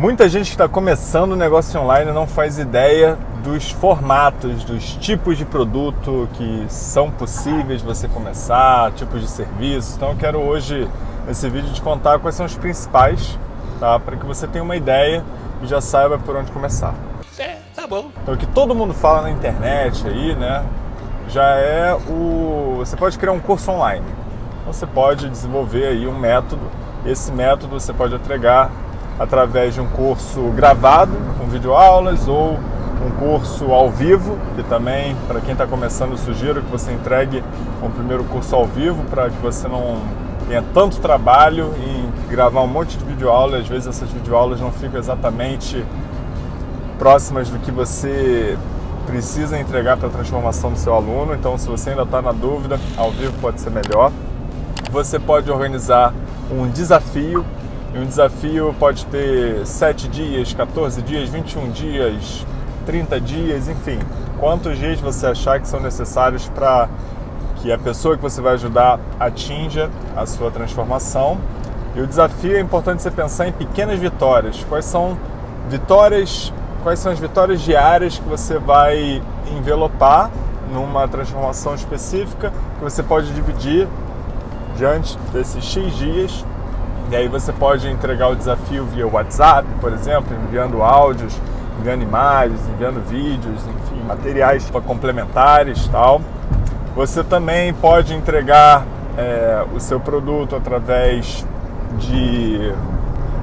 Muita gente que está começando o negócio online não faz ideia dos formatos, dos tipos de produto que são possíveis você começar, tipos de serviço. Então eu quero hoje, nesse vídeo, te contar quais são os principais, tá? para que você tenha uma ideia e já saiba por onde começar. É, tá bom. Então o que todo mundo fala na internet aí, né, já é o... Você pode criar um curso online. Então você pode desenvolver aí um método. Esse método você pode entregar através de um curso gravado, com videoaulas, ou um curso ao vivo, que também, para quem está começando, sugiro que você entregue um primeiro curso ao vivo, para que você não tenha tanto trabalho em gravar um monte de videoaula, às vezes essas videoaulas não ficam exatamente próximas do que você precisa entregar para a transformação do seu aluno, então se você ainda está na dúvida, ao vivo pode ser melhor. Você pode organizar um desafio e um desafio pode ter 7 dias, 14 dias, 21 dias, 30 dias, enfim. Quantos dias você achar que são necessários para que a pessoa que você vai ajudar atinja a sua transformação. E o desafio é importante você pensar em pequenas vitórias. Quais são vitórias, quais são as vitórias diárias que você vai envelopar numa transformação específica que você pode dividir diante desses X dias e aí você pode entregar o desafio via WhatsApp, por exemplo, enviando áudios, enviando imagens, enviando vídeos, enfim, materiais complementares tal. Você também pode entregar é, o seu produto através de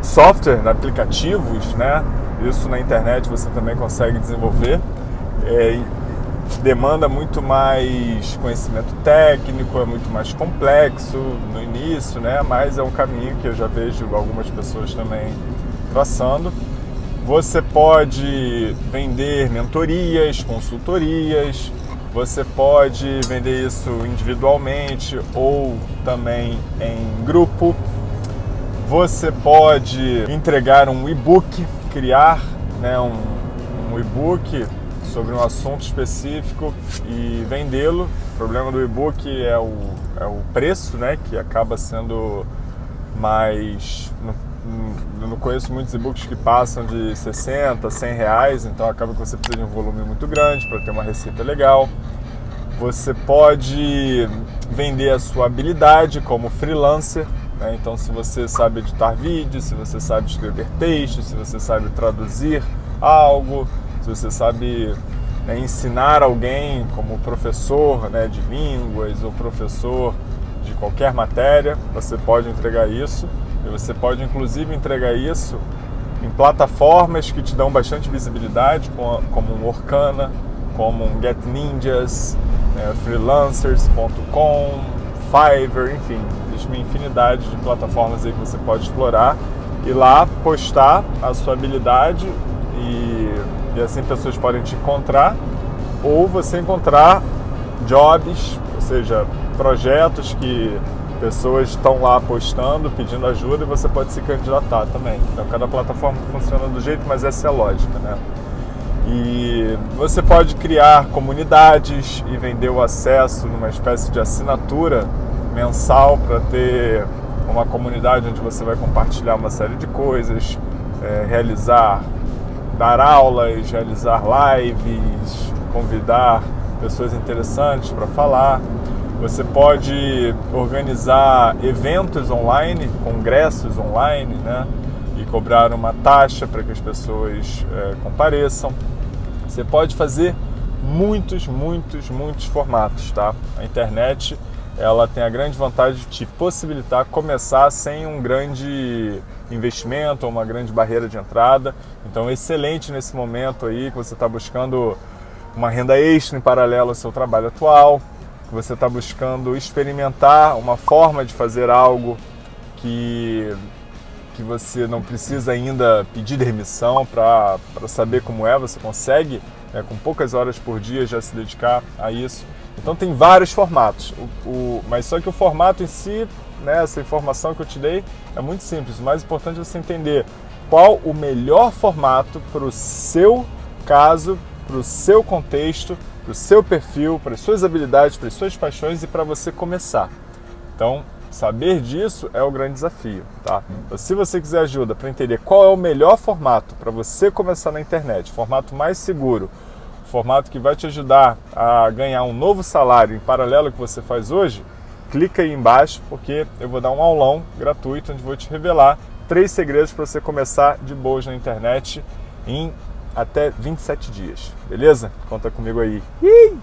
software, aplicativos, né? Isso na internet você também consegue desenvolver. É, demanda muito mais conhecimento técnico, é muito mais complexo no início, né? mas é um caminho que eu já vejo algumas pessoas também traçando. Você pode vender mentorias, consultorias, você pode vender isso individualmente ou também em grupo. Você pode entregar um e-book, criar né, um, um e-book sobre um assunto específico e vendê-lo. O problema do e-book é o, é o preço, né, que acaba sendo mais... Eu não conheço muitos e-books que passam de 60, 100 reais, então acaba que você precisa de um volume muito grande para ter uma receita legal. Você pode vender a sua habilidade como freelancer, né? então se você sabe editar vídeos, se você sabe escrever textos, se você sabe traduzir algo, se você sabe né, ensinar alguém como professor né, de línguas ou professor de qualquer matéria, você pode entregar isso. E você pode inclusive entregar isso em plataformas que te dão bastante visibilidade, como um Orkana, como um Get Ninjas, né, freelancers.com, Fiverr, enfim, existe uma infinidade de plataformas aí que você pode explorar e lá postar a sua habilidade e e assim pessoas podem te encontrar, ou você encontrar jobs, ou seja, projetos que pessoas estão lá postando, pedindo ajuda e você pode se candidatar também. Então cada plataforma funciona do jeito, mas essa é a lógica, né? E você pode criar comunidades e vender o acesso numa espécie de assinatura mensal para ter uma comunidade onde você vai compartilhar uma série de coisas, é, realizar dar aulas, realizar lives, convidar pessoas interessantes para falar. Você pode organizar eventos online, congressos online, né? E cobrar uma taxa para que as pessoas é, compareçam. Você pode fazer muitos, muitos, muitos formatos, tá? A internet ela tem a grande vantagem de te possibilitar começar sem um grande investimento ou uma grande barreira de entrada. Então, excelente nesse momento aí que você está buscando uma renda extra em paralelo ao seu trabalho atual, que você está buscando experimentar uma forma de fazer algo que, que você não precisa ainda pedir demissão para saber como é, você consegue, né, com poucas horas por dia, já se dedicar a isso. Então tem vários formatos, o, o, mas só que o formato em si, né, essa informação que eu te dei, é muito simples. O mais importante é você entender qual o melhor formato para o seu caso, para o seu contexto, para o seu perfil, para as suas habilidades, para as suas paixões e para você começar. Então, saber disso é o grande desafio, tá? Então, se você quiser ajuda para entender qual é o melhor formato para você começar na internet, formato mais seguro, formato que vai te ajudar a ganhar um novo salário em paralelo ao que você faz hoje, clica aí embaixo porque eu vou dar um aulão gratuito onde vou te revelar três segredos para você começar de boas na internet em até 27 dias, beleza? Conta comigo aí. Ih!